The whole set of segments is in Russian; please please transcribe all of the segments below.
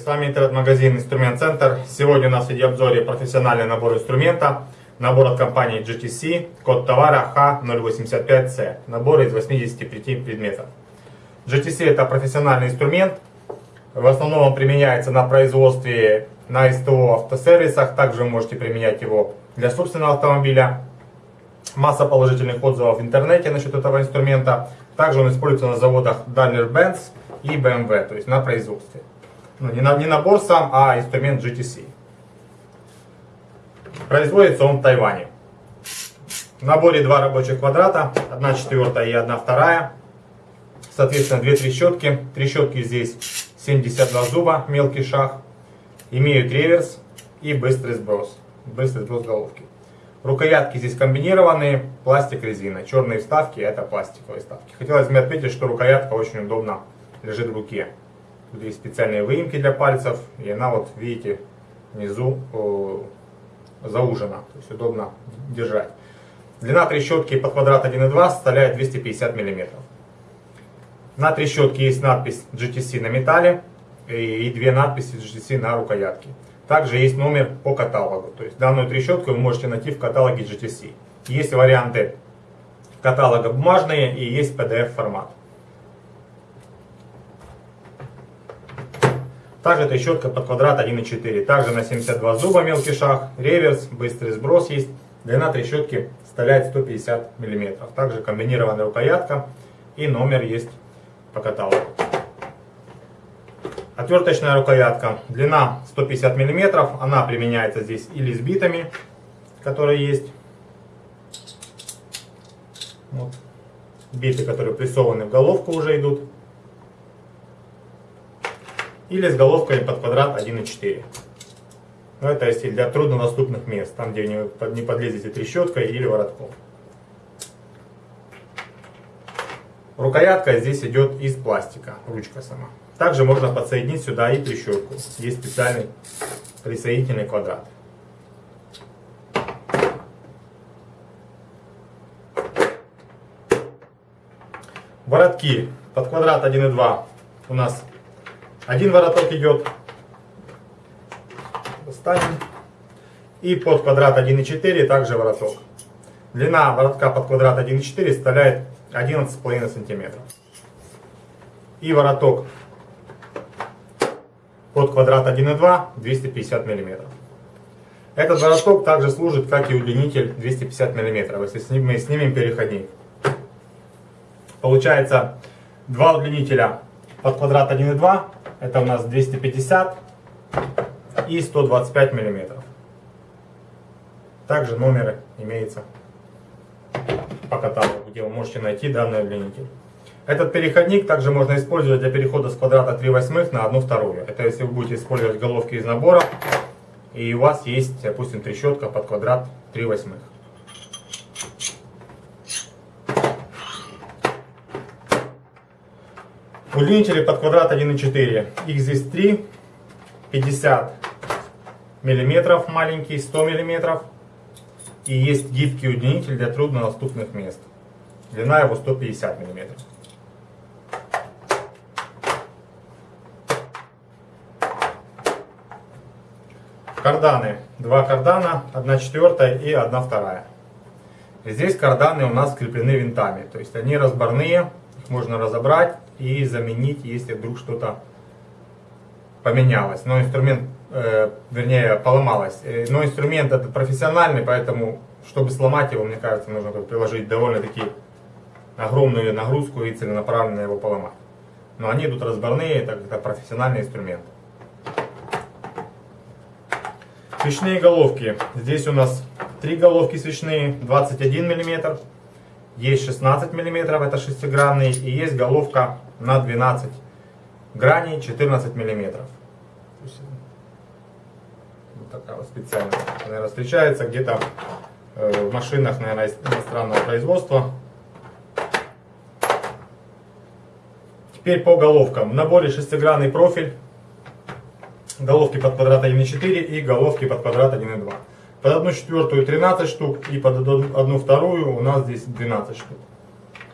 С вами интернет-магазин Инструмент Центр. Сегодня у нас в видеообзоре профессиональный набор инструмента. Набор от компании GTC, код товара H085C. Набор из 85 предметов. GTC это профессиональный инструмент. В основном он применяется на производстве на СТО автосервисах. Также вы можете применять его для собственного автомобиля. Масса положительных отзывов в интернете насчет этого инструмента. Также он используется на заводах Daimler-Benz и BMW, то есть на производстве. Ну, не, на, не набор сам, а инструмент GTC. Производится он в Тайване. В наборе два рабочих квадрата, одна четвертая и одна вторая. Соответственно, две трещотки. Трещотки здесь 72 зуба, мелкий шаг. Имеют реверс и быстрый сброс. Быстрый сброс головки. Рукоятки здесь комбинированные, пластик, резина. Черные вставки это пластиковые вставки. Хотелось бы отметить, что рукоятка очень удобно лежит в руке. Тут есть специальные выемки для пальцев, и она вот, видите, внизу э, заужена, то есть удобно держать. Длина трещотки под квадрат 1,2 составляет 250 мм. На трещотке есть надпись GTC на металле и, две надписи GTC на рукоятке. Также есть номер по каталогу, то есть данную трещотку вы можете найти в каталоге GTC. Есть варианты каталога бумажные и есть PDF формат. Также трещотка под квадрат 1,4. Также на 72 зуба мелкий шаг, реверс, быстрый сброс есть. Длина трещотки составляет 150 мм. Также комбинированная рукоятка и номер есть по каталогу. Отверточная рукоятка. Длина 150 мм. Она применяется здесь или с битами, которые есть. Вот. Биты, которые прессованы в головку уже идут или с головкой под квадрат 1,4. Но это если для труднодоступных мест, там где не подлезете трещоткой или воротком. Рукоятка здесь идет из пластика, ручка сама. Также можно подсоединить сюда и трещотку. Есть специальный присоединительный квадрат. Воротки под квадрат 1,2 у нас один вороток идет. Достанем. И под квадрат 1,4 также вороток. Длина воротка под квадрат 1,4 составляет 11,5 сантиметров. И вороток под квадрат 1,2 250 миллиметров. Этот вороток также служит как и удлинитель 250 миллиметров, если мы снимем переходник. Получается два удлинителя под квадрат 1,2 это у нас 250 и 125 миллиметров. Также номеры имеются по каталогу, где вы можете найти данный удлинитель. Этот переходник также можно использовать для перехода с квадрата 3 восьмых на 1 вторую. Это если вы будете использовать головки из набора, и у вас есть, допустим, трещотка под квадрат 3 восьмых. Удлинители под квадрат 1,4. Их здесь 3. 50 миллиметров маленький, 100 миллиметров. И есть гибкий удлинитель для труднодоступных мест. Длина его 150 миллиметров. Карданы. Два кардана, одна четвертая и одна вторая. Здесь карданы у нас скреплены винтами. То есть они разборные, их можно разобрать и заменить, если вдруг что-то поменялось. Но инструмент, э, вернее, поломалось. Э, но инструмент это профессиональный, поэтому, чтобы сломать его, мне кажется, нужно приложить довольно-таки огромную нагрузку и целенаправленно его поломать. Но они идут разборные, это, это профессиональный инструмент. Свечные головки. Здесь у нас три головки свечные, 21 мм. Есть 16 мм, это шестигранный. И есть головка на 12 граней 14 миллиметров. Вот такая вот специальная. Наверное, встречается где-то э, в машинах, наверное, иностранного производства. Теперь по головкам. В наборе шестигранный профиль. Головки под квадрат 1,4 и головки под квадрат 1,2. Под одну четвертую 13 штук и под одну вторую у нас здесь 12 штук.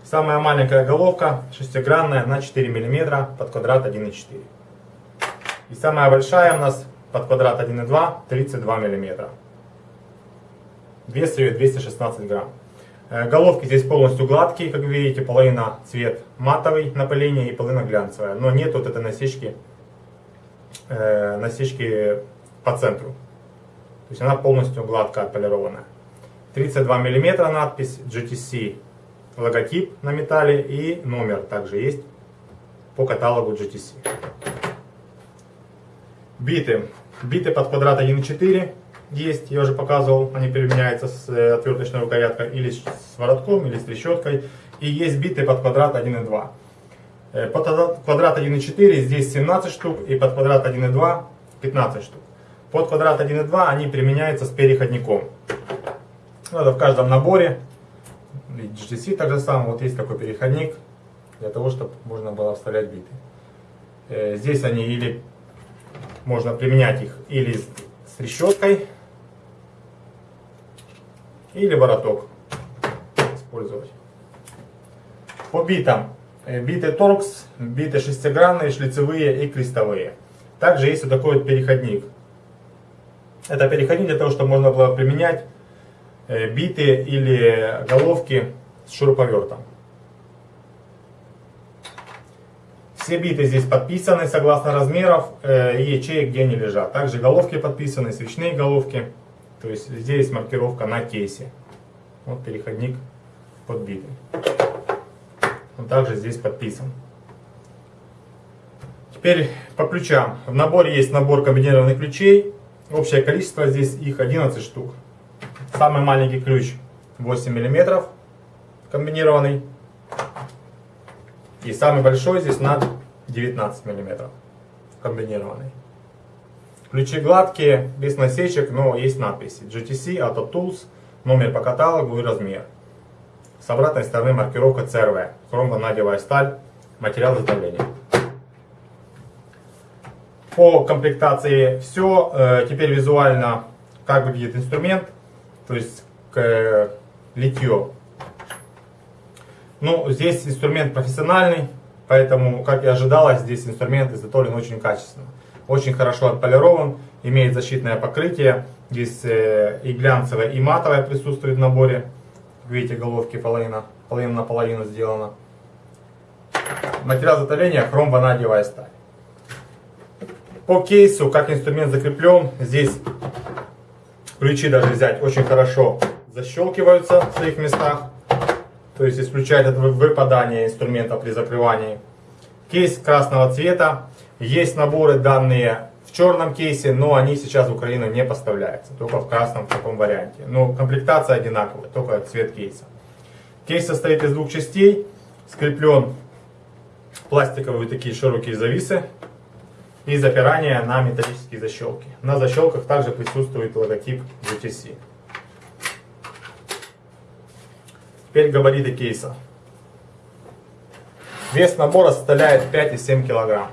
Самая маленькая головка, шестигранная, на 4 мм, под квадрат 1,4. И самая большая у нас под квадрат 1,2 32 мм. Вес ее 216 грамм. Э, головки здесь полностью гладкие, как видите, половина цвет матовый напыление и половина глянцевая. Но нет вот этой насечки, э, насечки по центру. То есть она полностью гладко отполированная. 32 мм надпись GTC, логотип на металле и номер также есть по каталогу GTC. Биты. Биты под квадрат 1.4 есть, я уже показывал, они применяются с э, отверточной рукояткой или с воротком, или с трещоткой. И есть биты под квадрат 1.2. Э, под квадрат 1.4 здесь 17 штук, и под квадрат 1.2 15 штук. Под квадрат 1.2 они применяются с переходником. Это в каждом наборе. Так же самое, вот есть такой переходник, для того, чтобы можно было вставлять биты. Э, здесь они или можно применять их или с трещоткой, или вороток использовать. По битам. Э, биты торкс, биты шестигранные, шлицевые и крестовые. Также есть вот такой вот переходник. Это переходник для того, чтобы можно было применять биты или головки с шуруповертом. Все биты здесь подписаны согласно размеров э, и ячеек, где они лежат. Также головки подписаны, свечные головки. То есть здесь маркировка на кейсе. Вот переходник подбитый. Он также здесь подписан. Теперь по ключам. В наборе есть набор комбинированных ключей. Общее количество здесь их 11 штук. Самый маленький ключ 8 мм комбинированный. И самый большой здесь на 19 мм комбинированный. Ключи гладкие, без насечек, но есть надписи. GTC, Auto Tools, номер по каталогу и размер. С обратной стороны маркировка CRV, хромванадевая сталь, материал изготовления. По комплектации все. Э, теперь визуально, как выглядит инструмент, то есть к литье. Ну, здесь инструмент профессиональный, поэтому, как и ожидалось, здесь инструмент изготовлен очень качественно очень хорошо отполирован, имеет защитное покрытие. Здесь э, и глянцевое, и матовое присутствует в наборе. Видите, головки половина, половина на половину сделана. Материал изготовления хром ванадиевая сталь. По кейсу, как инструмент закреплен, здесь ключи даже взять очень хорошо защелкиваются в своих местах. То есть исключает это выпадание инструмента при закрывании. Кейс красного цвета. Есть наборы данные в черном кейсе, но они сейчас в Украину не поставляются, только в красном в таком варианте. Но комплектация одинаковая, только цвет кейса. Кейс состоит из двух частей, скреплен пластиковые такие широкие зависы и запирание на металлические защелки. На защелках также присутствует логотип GTC. Теперь габариты кейса. Вес набора составляет 5,7 килограмм.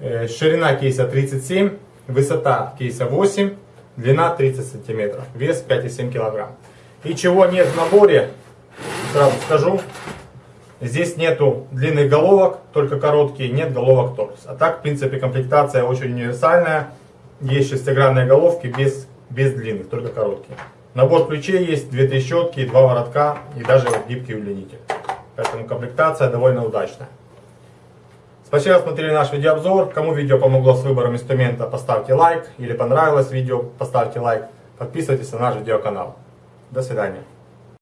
Э, ширина кейса 37, высота кейса 8, длина 30 сантиметров, вес 5,7 килограмм. И чего нет в наборе, сразу скажу, здесь нету длинных головок, только короткие, нет головок торс. А так, в принципе, комплектация очень универсальная. Есть шестигранные головки без, без длинных, только короткие. Набор ключей есть, две трещотки, два воротка и даже гибкий удлинитель. Поэтому комплектация довольно удачная. Спасибо, что смотрели наш видеообзор. Кому видео помогло с выбором инструмента, поставьте лайк. Или понравилось видео, поставьте лайк. Подписывайтесь на наш видеоканал. До свидания.